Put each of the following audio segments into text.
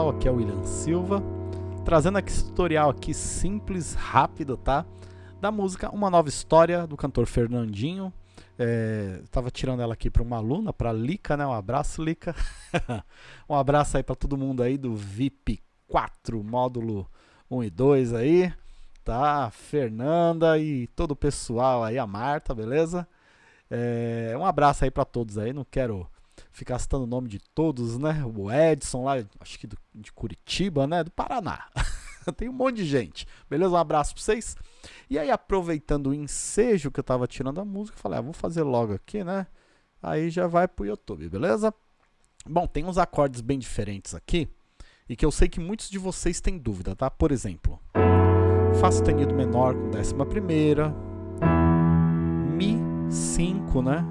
pessoal? Aqui é o William Silva, trazendo aqui esse tutorial aqui simples, rápido, tá? Da música Uma Nova História, do cantor Fernandinho. É, tava tirando ela aqui para uma aluna, para Lica, né? Um abraço, Lica. um abraço aí para todo mundo aí do VIP 4, módulo 1 e 2 aí, tá? Fernanda e todo o pessoal aí, a Marta, beleza? É, um abraço aí para todos aí, não quero ficar citando o nome de todos, né? O Edson lá, acho que do, de Curitiba, né? Do Paraná. Tem um monte de gente. Beleza? Um abraço pra vocês. E aí, aproveitando o ensejo que eu tava tirando a música, falei, ah, vou fazer logo aqui, né? Aí já vai pro YouTube, beleza? Bom, tem uns acordes bem diferentes aqui e que eu sei que muitos de vocês têm dúvida, tá? Por exemplo, Fá sustenido menor com décima primeira, Mi 5, né?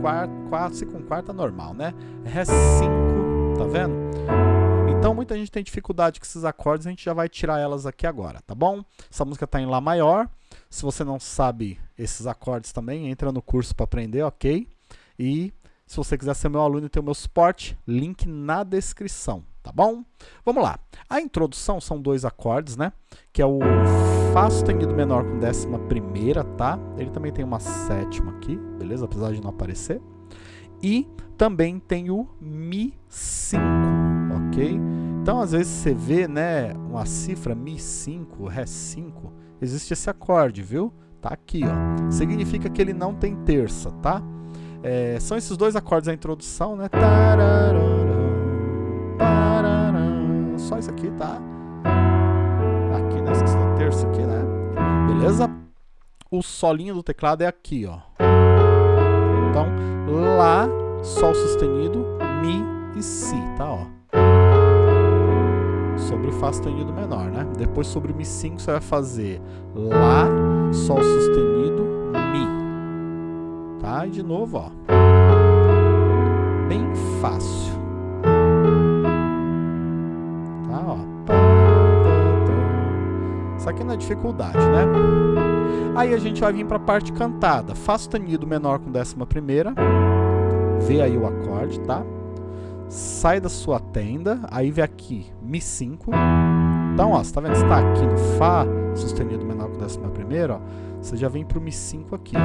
Quarta, Si com quarta normal, né? Ré 5, tá vendo? Então muita gente tem dificuldade com esses acordes, a gente já vai tirar elas aqui agora, tá bom? Essa música está em Lá maior. Se você não sabe esses acordes também, entra no curso para aprender, ok? E se você quiser ser meu aluno e ter o meu suporte, link na descrição, tá bom? Vamos lá. A introdução são dois acordes, né? Que é o Fá sustenido menor com décima primeira, tá? Ele também tem uma sétima aqui, beleza? Apesar de não aparecer. E também tem o Mi 5, ok? Então, às vezes você vê, né, uma cifra Mi 5, Ré 5, existe esse acorde, viu? Tá aqui, ó. Significa que ele não tem terça, tá? É, são esses dois acordes da introdução, né? Só isso aqui, tá? Aqui, da terça aqui, né? Beleza? O solinho do teclado é aqui, ó. Então, Lá, Sol sustenido, Mi e Si, tá? Ó. Sobre o Fá sustenido menor, né? Depois sobre o Mi5 você vai fazer Lá, Sol sustenido, Mi. Tá? E de novo, ó. Bem fácil. Isso aqui não é dificuldade, né? Aí a gente vai vir para a parte cantada. Fá sustenido menor com décima primeira. Vê aí o acorde, tá? Sai da sua tenda, aí vem aqui Mi 5. Então, ó, você tá vendo? Você tá aqui no Fá sustenido menor com décima primeira, ó. Você já vem pro Mi 5 aqui, ó.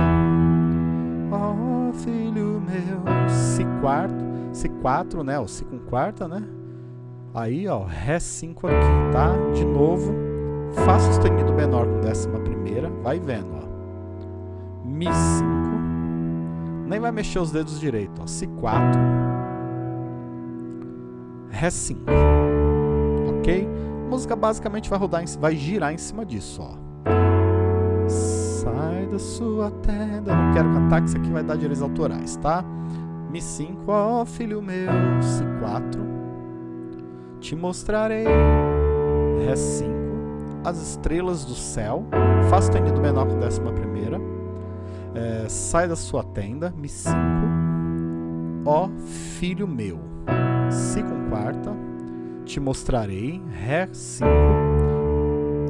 Oh, filho meu, Si quarto, Si 4, né? O Si com quarta, né? Aí, ó, Ré 5 aqui, tá? De novo, Fá sustenido menor com décima primeira, vai vendo, ó. Mi 5, nem vai mexer os dedos direito, ó. Si 4, Ré 5, ok? A música basicamente vai rodar, em, vai girar em cima disso, ó. Sai da sua tenda, não quero cantar que isso aqui vai dar direitos autorais, tá? Mi 5, ó filho meu, Si 4, te mostrarei, Ré 5, as estrelas do céu, Fá sustenido menor com décima primeira, é, sai da sua tenda, Mi 5, ó filho meu, Si com quarta, te mostrarei, Ré 5,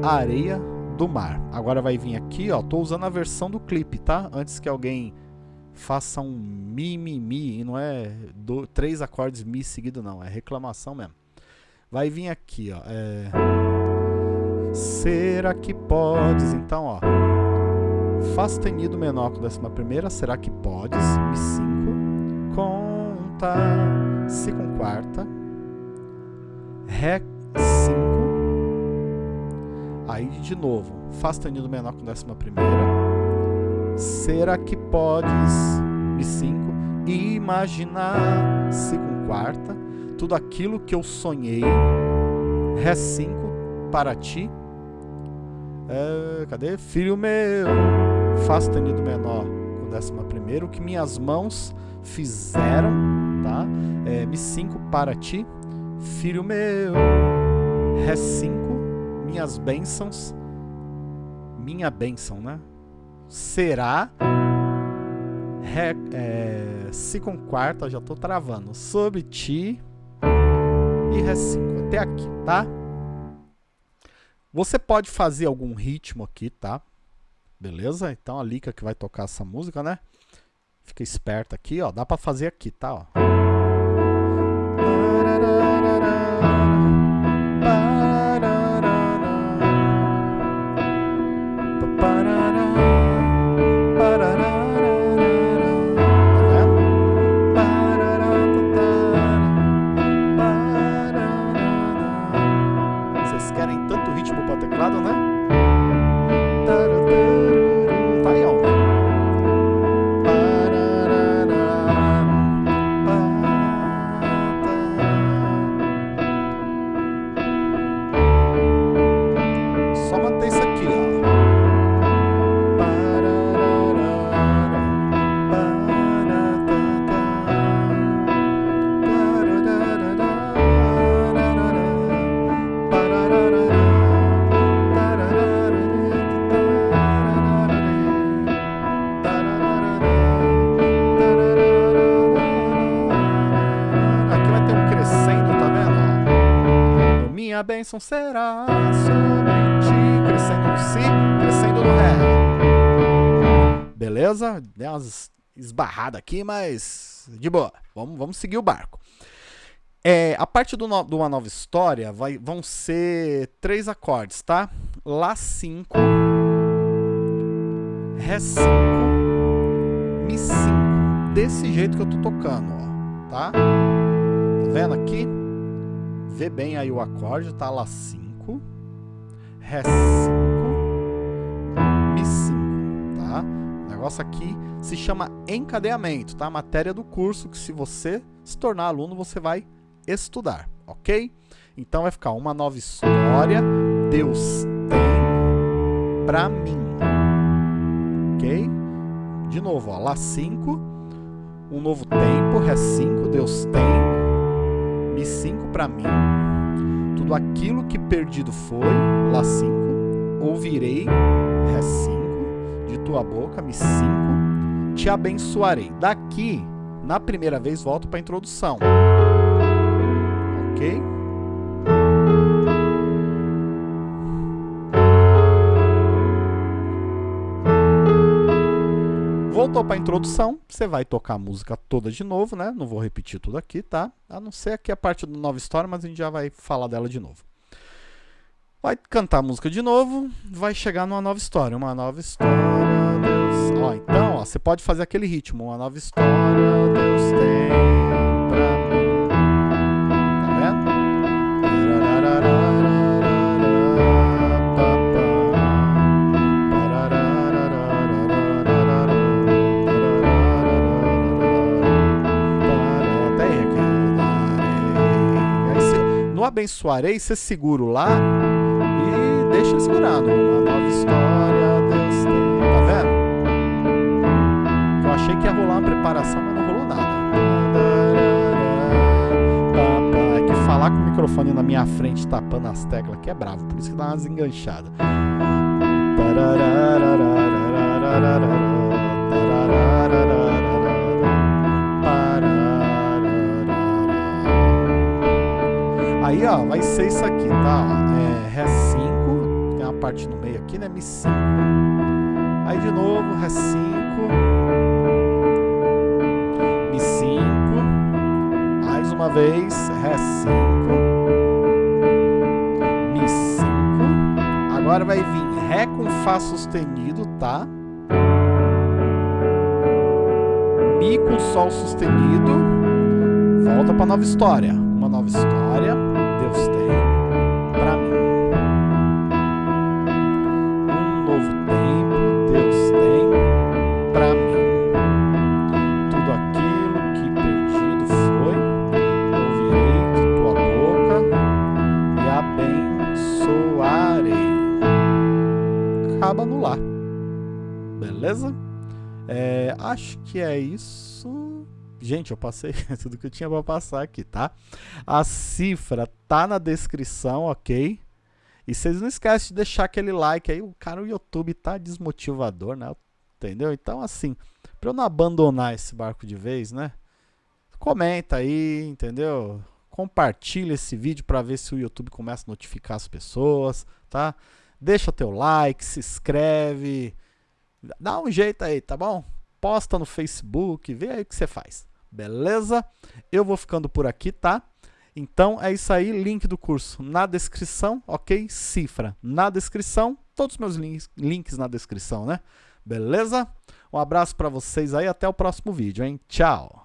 areia do mar. Agora vai vir aqui, ó, tô usando a versão do clipe, tá? Antes que alguém faça um mi, mi, mi, e não é do, três acordes mi seguido não, é reclamação mesmo. Vai vir aqui, ó, é... Será que podes? Então, ó. Fá sustenido menor com décima primeira. Será que podes? Mi 5. Conta. Si com quarta. Ré 5. Aí de novo. Fá sustenido menor com décima primeira. Será que podes? Mi 5. Imaginar. Si com quarta. Tudo aquilo que eu sonhei. Ré 5 para ti. É, cadê? Filho meu, Fá sustenido menor com décima primeira, o que minhas mãos fizeram, tá? É, Mi 5 para ti, filho meu, Ré 5, minhas bênçãos, minha bênção, né? Será, Ré, é, Si com quarta, já tô travando, sobre ti e Ré 5, até aqui, tá? Você pode fazer algum ritmo aqui, tá? Beleza? Então a Lika que vai tocar essa música, né? Fica esperta aqui, ó. Dá pra fazer aqui, tá? Ó. tanto ritmo para teclado, né? Bênção será sobre ti, crescendo no si, crescendo no ré. Beleza? Deu umas esbarradas aqui, mas de boa. Vamos, vamos seguir o barco. É, a parte do no, de uma nova história vai, vão ser três acordes, tá? Lá 5, Ré 5, Mi 5. Desse jeito que eu tô tocando, ó, tá? Tá vendo aqui? Vê bem aí o acorde, tá? Lá 5, Ré 5, Mi 5, tá? O negócio aqui se chama encadeamento, tá? Matéria do curso que se você se tornar aluno, você vai estudar, ok? Então vai ficar uma nova história, Deus tem para mim, ok? De novo, ó, Lá 5, um novo tempo, Ré 5, Deus tem, Mi 5 para mim, tudo aquilo que perdido foi, Lá 5, ouvirei, Ré 5, de tua boca, Mi 5, te abençoarei. Daqui, na primeira vez, volto para a introdução. Ok? Voltou para a introdução, você vai tocar a música toda de novo, né? Não vou repetir tudo aqui, tá? A não ser aqui a parte do nova história, mas a gente já vai falar dela de novo. Vai cantar a música de novo, vai chegar numa nova história. Uma nova história, Deus... Ó, então, ó, você pode fazer aquele ritmo. Uma nova história, Deus tem... abençoarei, você segura lá e deixa ele segurando. Uma nova história, Deus tem. Tá vendo? Eu achei que ia rolar uma preparação, mas não rolou nada. É que falar com o microfone na minha frente tapando as teclas aqui é bravo, por isso que dá umas enganchadas. Aí, ó, vai ser isso aqui, tá? É, Ré 5, tem uma parte no meio aqui, né? Mi 5. Aí de novo, Ré 5. Mi 5. Mais uma vez, Ré 5. Mi 5. Agora vai vir Ré com Fá sustenido, tá? Mi com Sol sustenido. Volta para nova história. Uma nova história. Deus tem para mim. Um novo tempo Deus tem para mim. Tudo aquilo que perdido foi, ouvirei de tua boca e abençoarei. Acaba no lá. Beleza? É, acho que é isso. Gente, eu passei tudo que eu tinha para passar aqui, tá? A cifra tá na descrição, ok? E vocês não esquecem de deixar aquele like aí. O cara, o YouTube tá desmotivador, né? Entendeu? Então, assim, para eu não abandonar esse barco de vez, né? Comenta aí, entendeu? Compartilha esse vídeo para ver se o YouTube começa a notificar as pessoas, tá? Deixa teu like, se inscreve, dá um jeito aí, tá bom? Posta no Facebook, vê aí o que você faz. Beleza? Eu vou ficando por aqui, tá? Então é isso aí, link do curso na descrição, ok? Cifra na descrição, todos os meus links, links na descrição, né? Beleza? Um abraço para vocês aí, até o próximo vídeo, hein? Tchau!